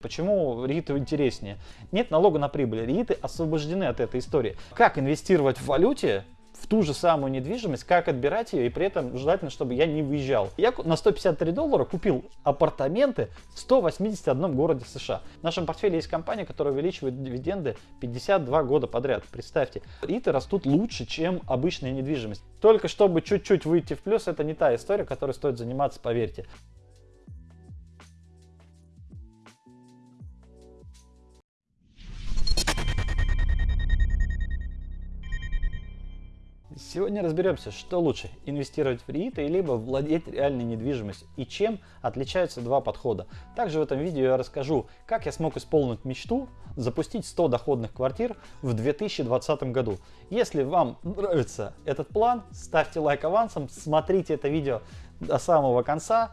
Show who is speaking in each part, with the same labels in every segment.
Speaker 1: Почему РИИТы интереснее? Нет налога на прибыль. РИИТы освобождены от этой истории. Как инвестировать в валюте, в ту же самую недвижимость, как отбирать ее, и при этом желательно, чтобы я не выезжал. Я на 153 доллара купил апартаменты в 181 городе США. В нашем портфеле есть компания, которая увеличивает дивиденды 52 года подряд. Представьте, РИИТы растут лучше, чем обычная недвижимость. Только чтобы чуть-чуть выйти в плюс, это не та история, которой стоит заниматься, поверьте. Сегодня разберемся, что лучше, инвестировать в рииты, либо владеть реальной недвижимостью и чем отличаются два подхода. Также в этом видео я расскажу, как я смог исполнить мечту запустить 100 доходных квартир в 2020 году. Если вам нравится этот план, ставьте лайк авансом, смотрите это видео до самого конца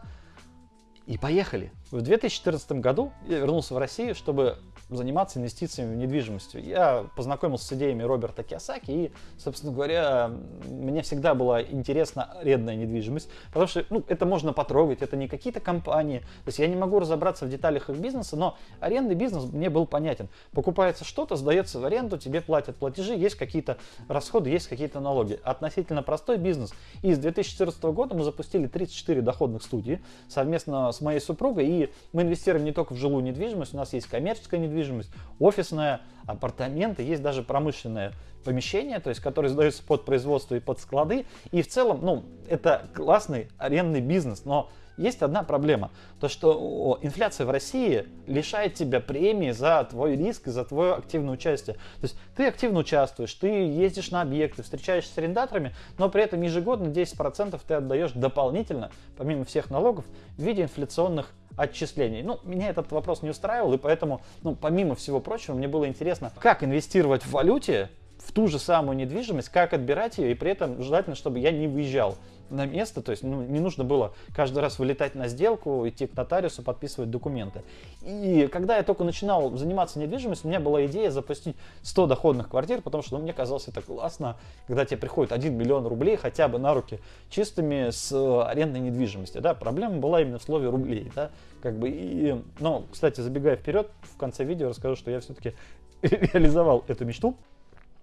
Speaker 1: и поехали! В 2014 году я вернулся в Россию, чтобы заниматься инвестициями в недвижимость. Я познакомился с идеями Роберта Киосаки и, собственно говоря, мне всегда была интересна арендная недвижимость, потому что ну, это можно потрогать, это не какие-то компании, то есть я не могу разобраться в деталях их бизнеса, но арендный бизнес мне был понятен. Покупается что-то, сдается в аренду, тебе платят платежи, есть какие-то расходы, есть какие-то налоги. Относительно простой бизнес. И с 2014 года мы запустили 34 доходных студии совместно с моей супругой, и мы инвестируем не только в жилую недвижимость, у нас есть коммерческая недвижимость, офисная, апартаменты, есть даже промышленное помещение, то есть, которое сдается под производство и под склады. И в целом, ну, это классный арендный бизнес, но есть одна проблема. То, что инфляция в России лишает тебя премии за твой риск и за твое активное участие. То есть ты активно участвуешь, ты ездишь на объекты, встречаешься с арендаторами, но при этом ежегодно 10% ты отдаешь дополнительно, помимо всех налогов, в виде инфляционных отчислений. Ну, меня этот вопрос не устраивал, и поэтому, ну, помимо всего прочего, мне было интересно, как инвестировать в валюте в ту же самую недвижимость, как отбирать ее, и при этом желательно, чтобы я не выезжал на место, то есть ну, не нужно было каждый раз вылетать на сделку, идти к нотариусу, подписывать документы. И когда я только начинал заниматься недвижимостью, у меня была идея запустить 100 доходных квартир, потому что ну, мне казалось это классно, когда тебе приходит 1 миллион рублей хотя бы на руки чистыми с арендной недвижимости. Да? Проблема была именно в слове рублей. Да? Как бы, и, но, кстати, забегая вперед, в конце видео расскажу, что я все-таки реализовал эту мечту.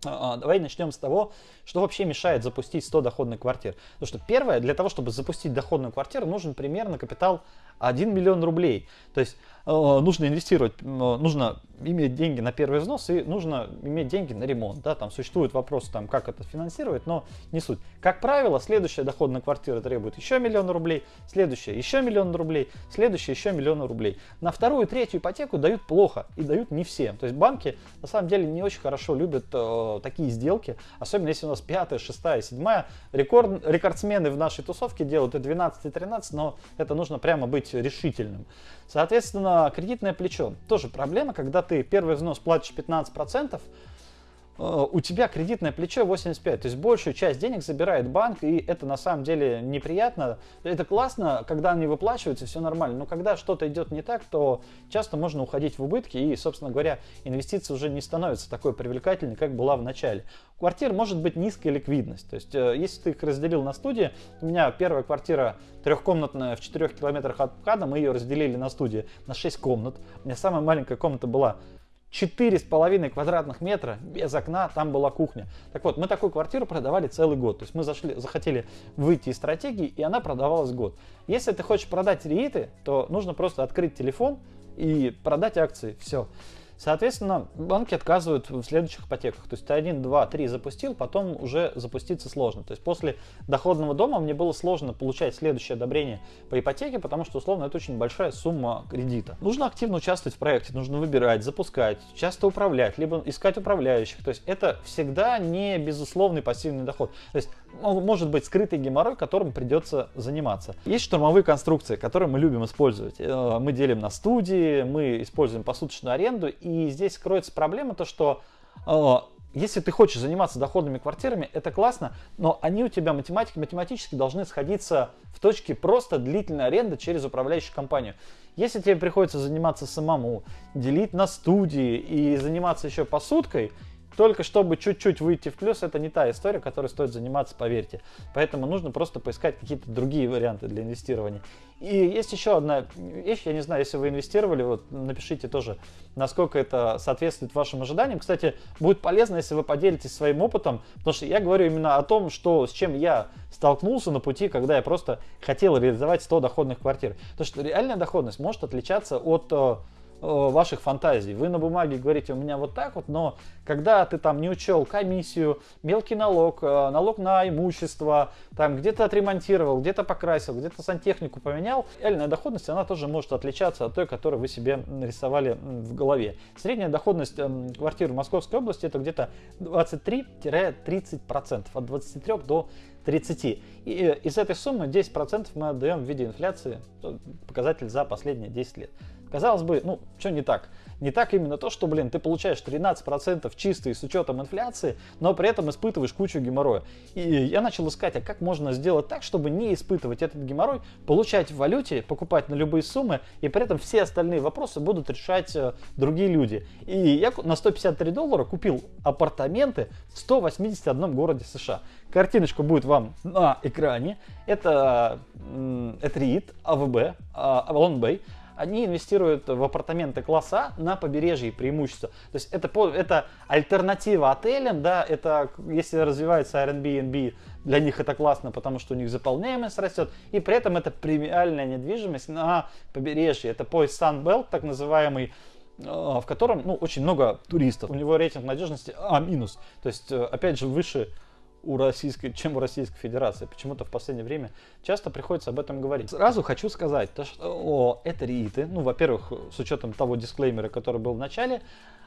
Speaker 1: А, давай начнем с того, что вообще мешает запустить 100 доходных квартир. Потому что первое, для того, чтобы запустить доходную квартиру, нужен примерно капитал 1 миллион рублей. То есть э, нужно инвестировать, э, нужно иметь деньги на первый взнос и нужно иметь деньги на ремонт. Да? Там существует вопрос, там, как это финансировать, но не суть. Как правило, следующая доходная квартира требует еще миллион рублей, следующая еще миллион рублей, следующая еще миллион рублей. На вторую третью ипотеку дают плохо и дают не всем. То есть банки на самом деле не очень хорошо любят э, такие сделки, особенно если у нас пятая, шестая, седьмая. Рекорд, рекордсмены в нашей тусовке делают и 12, и 13, но это нужно прямо быть решительным. Соответственно, кредитное плечо. Тоже проблема, когда ты первый взнос платишь 15%, Э, у тебя кредитное плечо 85, то есть большую часть денег забирает банк, и это на самом деле неприятно. Это классно, когда они выплачиваются, все нормально, но когда что-то идет не так, то часто можно уходить в убытки, и, собственно говоря, инвестиция уже не становится такой привлекательной, как была в начале. У квартир может быть низкая ликвидность, то есть э, если ты их разделил на студии, у меня первая квартира трехкомнатная в 4 километрах от МКАДа, мы ее разделили на студии на 6 комнат, у меня самая маленькая комната была четыре с половиной квадратных метра без окна, там была кухня. Так вот, мы такую квартиру продавали целый год. То есть мы зашли, захотели выйти из стратегии, и она продавалась год. Если ты хочешь продать рииты, то нужно просто открыть телефон и продать акции. Все. Соответственно, банки отказывают в следующих ипотеках. То есть ты 1, 2, 3 запустил, потом уже запуститься сложно. То есть после доходного дома мне было сложно получать следующее одобрение по ипотеке, потому что, условно, это очень большая сумма кредита. Нужно активно участвовать в проекте, нужно выбирать, запускать, часто управлять, либо искать управляющих. То есть это всегда не безусловный пассивный доход. То есть может быть скрытый геморрой, которым придется заниматься. Есть штурмовые конструкции, которые мы любим использовать. Э, мы делим на студии, мы используем посуточную аренду, и здесь кроется проблема то, что э, если ты хочешь заниматься доходными квартирами, это классно, но они у тебя математики, математически должны сходиться в точке просто длительной аренды через управляющую компанию. Если тебе приходится заниматься самому, делить на студии и заниматься еще посудкой, только чтобы чуть-чуть выйти в плюс, это не та история, которой стоит заниматься, поверьте. Поэтому нужно просто поискать какие-то другие варианты для инвестирования. И есть еще одна вещь, я не знаю, если вы инвестировали, вот напишите тоже, насколько это соответствует вашим ожиданиям. Кстати, будет полезно, если вы поделитесь своим опытом, потому что я говорю именно о том, что, с чем я столкнулся на пути, когда я просто хотел реализовать 100 доходных квартир. Потому что реальная доходность может отличаться от э, ваших фантазий. Вы на бумаге говорите, у меня вот так вот, но когда ты там не учел комиссию, мелкий налог, э, налог на имущество, там где-то отремонтировал, где-то покрасил, где-то сантехнику поменял, реальная доходность, она тоже может отличаться от той, которую вы себе нарисовали в голове. Средняя доходность эм, квартир в Московской области это где-то 23-30%, от 23 до 30. И э, из этой суммы 10% мы отдаем в виде инфляции, показатель за последние 10 лет. Казалось бы, ну, что не так? Не так именно то, что, блин, ты получаешь 13% чистые с учетом инфляции, но при этом испытываешь кучу геморроя. И я начал искать, а как можно сделать так, чтобы не испытывать этот геморрой, получать в валюте, покупать на любые суммы, и при этом все остальные вопросы будут решать э, другие люди. И я на 153 доллара купил апартаменты в 181 городе США. Картиночка будет вам на экране. Это, REIT, АВБ, Avalon Bay они инвестируют в апартаменты класса на побережье преимущество. То есть это, это альтернатива отелям, да, это если развивается Airbnb, для них это классно, потому что у них заполняемость растет, и при этом это премиальная недвижимость на побережье. Это поезд Sunbelt, так называемый, э, в котором ну, очень много туристов. У него рейтинг надежности А-, то есть, э, опять же, выше у российской, чем у Российской Федерации. Почему-то в последнее время часто приходится об этом говорить. Сразу хочу сказать, то, что о, это рииты. Ну, во-первых, с учетом того дисклеймера, который был в начале,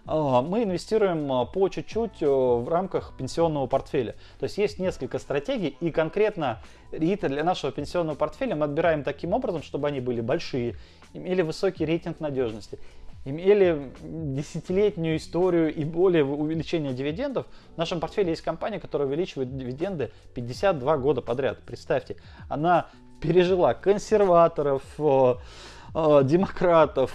Speaker 1: а, мы инвестируем а, по чуть-чуть в рамках пенсионного портфеля. То есть есть несколько стратегий, и конкретно рииты для нашего пенсионного портфеля мы отбираем таким образом, чтобы они были большие, имели высокий рейтинг надежности имели десятилетнюю историю и более увеличения дивидендов. В нашем портфеле есть компания, которая увеличивает дивиденды 52 года подряд. Представьте, она пережила консерваторов, Э, демократов,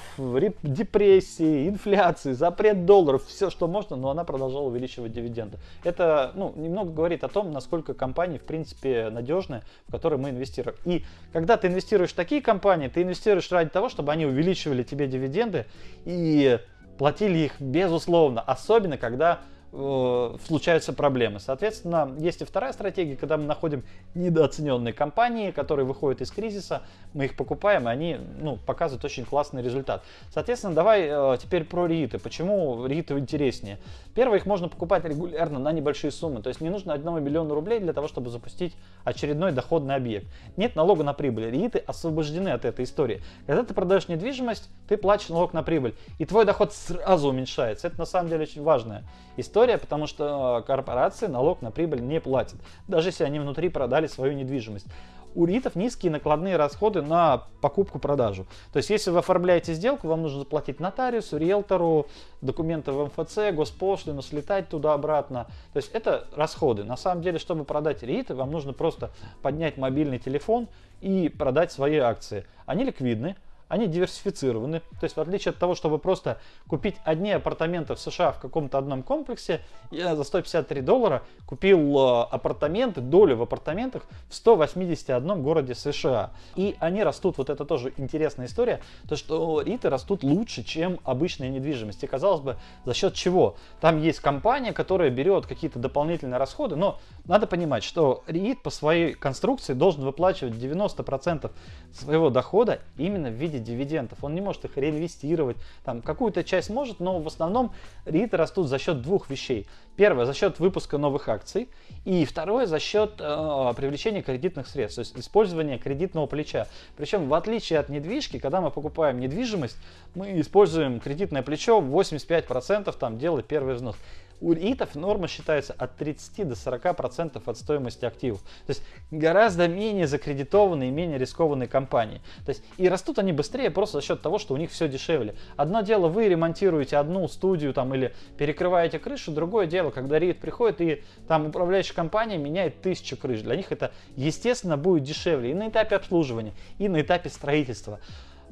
Speaker 1: депрессии, инфляции, запрет долларов, все что можно, но она продолжала увеличивать дивиденды. Это ну, немного говорит о том, насколько компании в принципе надежны, в которые мы инвестируем. И когда ты инвестируешь в такие компании, ты инвестируешь ради того, чтобы они увеличивали тебе дивиденды и платили их безусловно, особенно когда э, случаются проблемы. Соответственно, есть и вторая стратегия, когда мы находим недооцененные компании, которые выходят из кризиса, мы их покупаем, и они ну, показывают очень классный результат. Соответственно, давай э, теперь про рииты. Почему рииты интереснее? Первое, их можно покупать регулярно на небольшие суммы, то есть не нужно 1 миллиона рублей для того, чтобы запустить очередной доходный объект. Нет налога на прибыль, рииты освобождены от этой истории. Когда ты продаешь недвижимость, ты платишь налог на прибыль, и твой доход сразу уменьшается. Это на самом деле очень важная история, потому что корпорации налог на прибыль не платят, даже если они внутри продали свою недвижимость у РИТов низкие накладные расходы на покупку-продажу. То есть, если вы оформляете сделку, вам нужно заплатить нотариусу, риэлтору, документы в МФЦ, госпошлину, слетать туда-обратно. То есть, это расходы. На самом деле, чтобы продать РИТы, вам нужно просто поднять мобильный телефон и продать свои акции. Они ликвидны, они диверсифицированы. То есть в отличие от того, чтобы просто купить одни апартаменты в США в каком-то одном комплексе, я за 153 доллара купил э, апартаменты, долю в апартаментах в 181 городе США. И они растут, вот это тоже интересная история, то что риты растут лучше, чем обычная недвижимость. И казалось бы, за счет чего? Там есть компания, которая берет какие-то дополнительные расходы, но надо понимать, что РИИТ по своей конструкции должен выплачивать 90% своего дохода именно в виде дивидендов. Он не может их реинвестировать. Там какую-то часть может, но в основном рииты растут за счет двух вещей. Первое, за счет выпуска новых акций. И второе, за счет э, привлечения кредитных средств, то есть использования кредитного плеча. Причем, в отличие от недвижки, когда мы покупаем недвижимость, мы используем кредитное плечо 85%, там делать первый взнос у РИТов норма считается от 30 до 40 процентов от стоимости активов. То есть гораздо менее закредитованные и менее рискованные компании. То есть и растут они быстрее просто за счет того, что у них все дешевле. Одно дело вы ремонтируете одну студию там или перекрываете крышу, другое дело, когда РИТ приходит и там управляющая компания меняет тысячу крыш. Для них это естественно будет дешевле и на этапе обслуживания, и на этапе строительства.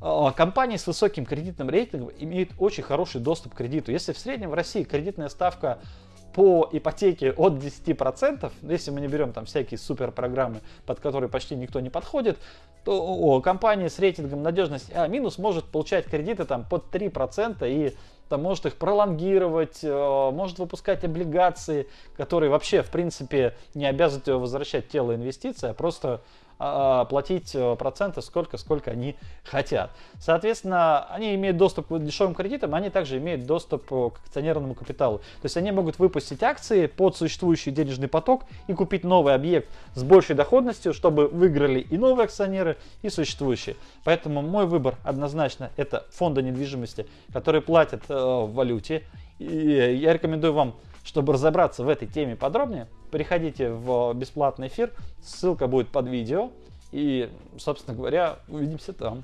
Speaker 1: А, компании с высоким кредитным рейтингом имеют очень хороший доступ к кредиту. Если в среднем в России кредитная ставка по ипотеке от 10%, если мы не берем там всякие супер программы, под которые почти никто не подходит, то о, компания с рейтингом надежности А- может получать кредиты там под 3% и там, может их пролонгировать, э, может выпускать облигации, которые вообще, в принципе, не обязывают его возвращать тело инвестиций, а просто а, платить э, проценты сколько, сколько они хотят. Соответственно, они имеют доступ к дешевым кредитам, они также имеют доступ э, к акционерному капиталу. То есть они могут выпустить акции под существующий денежный поток и купить новый объект с большей доходностью, чтобы выиграли и новые акционеры, и существующие. Поэтому мой выбор однозначно это фонды недвижимости, которые платят э, в валюте. И я рекомендую вам чтобы разобраться в этой теме подробнее, приходите в бесплатный эфир, ссылка будет под видео. И, собственно говоря, увидимся там.